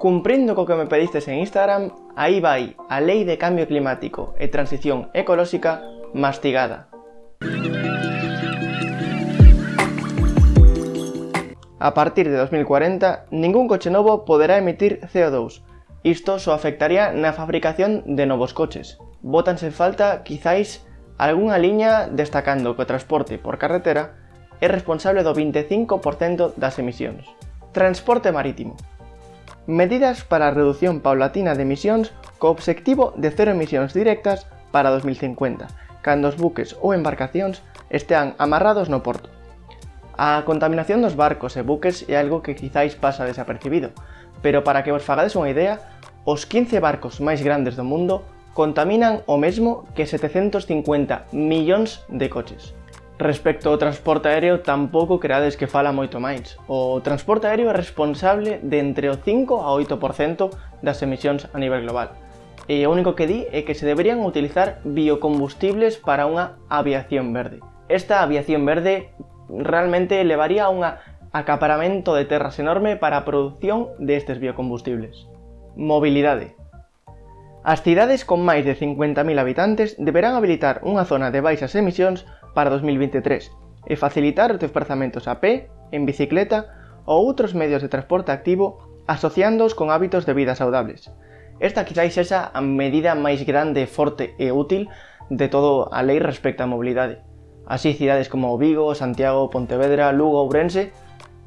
Cumprindo co que me pedistes en Instagram, aí vai a Lei de Cambio Climático e Transición Ecolóxica mastigada. A partir de 2040, ningún coche novo poderá emitir CO2. Isto só afectaría na fabricación de novos coches. Bótanse en falta, quizáis, algunha liña destacando que o transporte por carretera é responsable do 25% das emisións. Transporte marítimo medidas para a redución paulatina de emisións co obxectivo de cero emisións directas para 2050, cando os buques ou embarcacións estean amarrados no porto. A contaminación dos barcos e buques é algo que quizáis pasa desapercibido, pero para que vos fagades unha idea, os 15 barcos máis grandes do mundo contaminan o mesmo que 750 millóns de coches. Respecto ao transporte aéreo, tampouco creades que fala moito máis. O transporte aéreo é responsable de entre o 5 a 8% das emisións a nivel global. E o único que di é que se deberían utilizar biocombustibles para unha aviación verde. Esta aviación verde realmente levaría a un acaparamento de terras enorme para a produción destes biocombustibles. Mobilidade. As cidades con máis de 50.000 habitantes deberán habilitar unha zona de baixas emisións para 2023 e facilitar os desplazamentos a pé, en bicicleta ou outros medios de transporte activo asociándoos con hábitos de vida saudables. Esta quizáis sexa a medida máis grande, forte e útil de todo a lei respecto á mobilidade. Así cidades como Vigo, Santiago, Pontevedra, Lugo, ou Ourense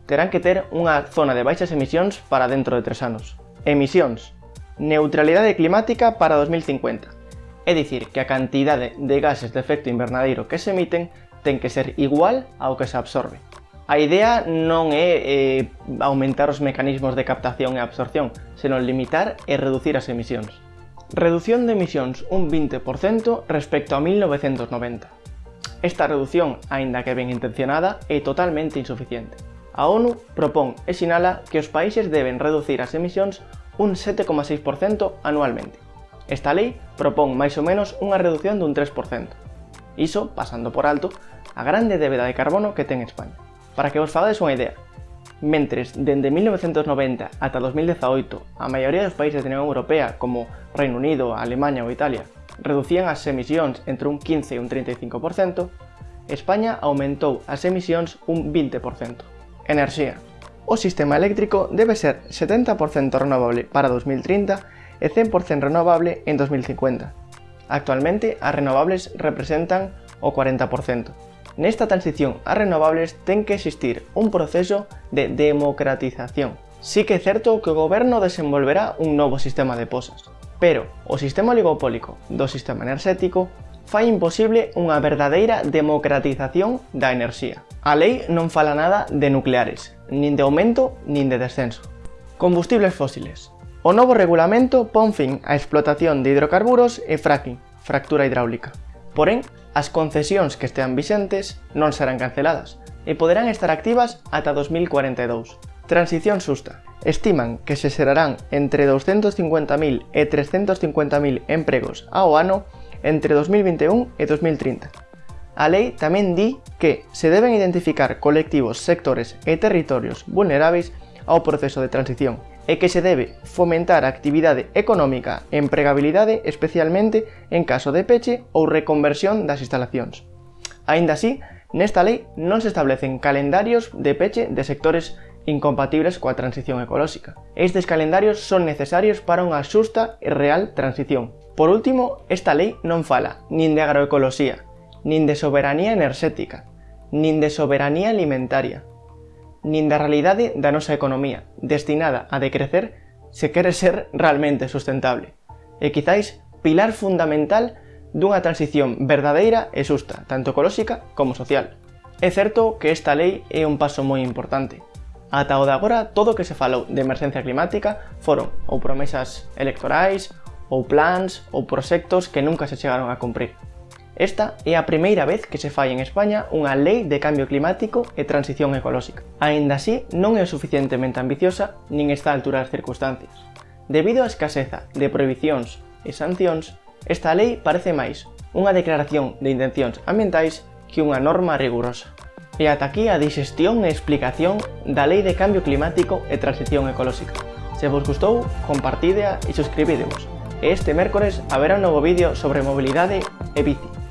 terán que ter unha zona de baixas emisións para dentro de tres anos. Emisións. Neutralidade climática para 2050. É dicir, que a cantidade de gases de efecto invernadeiro que se emiten ten que ser igual ao que se absorbe. A idea non é eh, aumentar os mecanismos de captación e absorción, senón limitar e reducir as emisións. Reducción de emisións un 20% respecto a 1990. Esta reducción, aínda que ben intencionada, é totalmente insuficiente. A ONU propón e sinala que os países deben reducir as emisións un 7,6% anualmente. Esta lei propón máis ou menos unha reducción dun 3%. Iso, pasando por alto, a grande débeda de carbono que ten España. Para que vos fagades unha idea, mentres dende 1990 ata 2018 a maioría dos países da Unión Europea como Reino Unido, Alemanha ou Italia reducían as emisións entre un 15 e un 35%, España aumentou as emisións un 20%. Enerxía. O sistema eléctrico debe ser 70% renovable para 2030 e 100% renovable en 2050. Actualmente, as renovables representan o 40%. Nesta transición a renovables ten que existir un proceso de democratización. Sí que é certo que o goberno desenvolverá un novo sistema de posas, pero o sistema oligopólico do sistema enerxético fai imposible unha verdadeira democratización da enerxía. A lei non fala nada de nucleares, nin de aumento nin de descenso. Combustibles fósiles. O novo regulamento pon fin á explotación de hidrocarburos e fracking, fractura hidráulica. Porén, as concesións que estean vixentes non serán canceladas e poderán estar activas ata 2042. Transición susta. Estiman que se xerarán entre 250.000 e 350.000 empregos ao ano entre 2021 e 2030. A lei tamén di que se deben identificar colectivos, sectores e territorios vulneráveis ao proceso de transición e que se debe fomentar a actividade económica e empregabilidade especialmente en caso de peche ou reconversión das instalacións. Aínda así, nesta lei non se establecen calendarios de peche de sectores incompatibles coa transición ecolóxica. Estes calendarios son necesarios para unha xusta e real transición. Por último, esta lei non fala nin de agroecoloxía, nin de soberanía enerxética, nin de soberanía alimentaria, nin da realidade da nosa economía, destinada a decrecer se quere ser realmente sustentable. E quizáis pilar fundamental dunha transición verdadeira e xusta, tanto ecolóxica como social. É certo que esta lei é un paso moi importante. Ata o de agora, todo o que se falou de emergencia climática foron ou promesas electorais, ou plans, ou proxectos que nunca se chegaron a cumprir. Esta é a primeira vez que se fai en España unha lei de cambio climático e transición ecolóxica. Aínda así, non é suficientemente ambiciosa nin está a altura das circunstancias. Debido á escaseza de prohibicións e sancións, esta lei parece máis unha declaración de intencións ambientais que unha norma rigurosa. E ata aquí a digestión e explicación da Lei de Cambio Climático e Transición Ecolóxica. Se vos gustou, compartidea e suscribidevos. E este mércores haberá un novo vídeo sobre mobilidade e bici.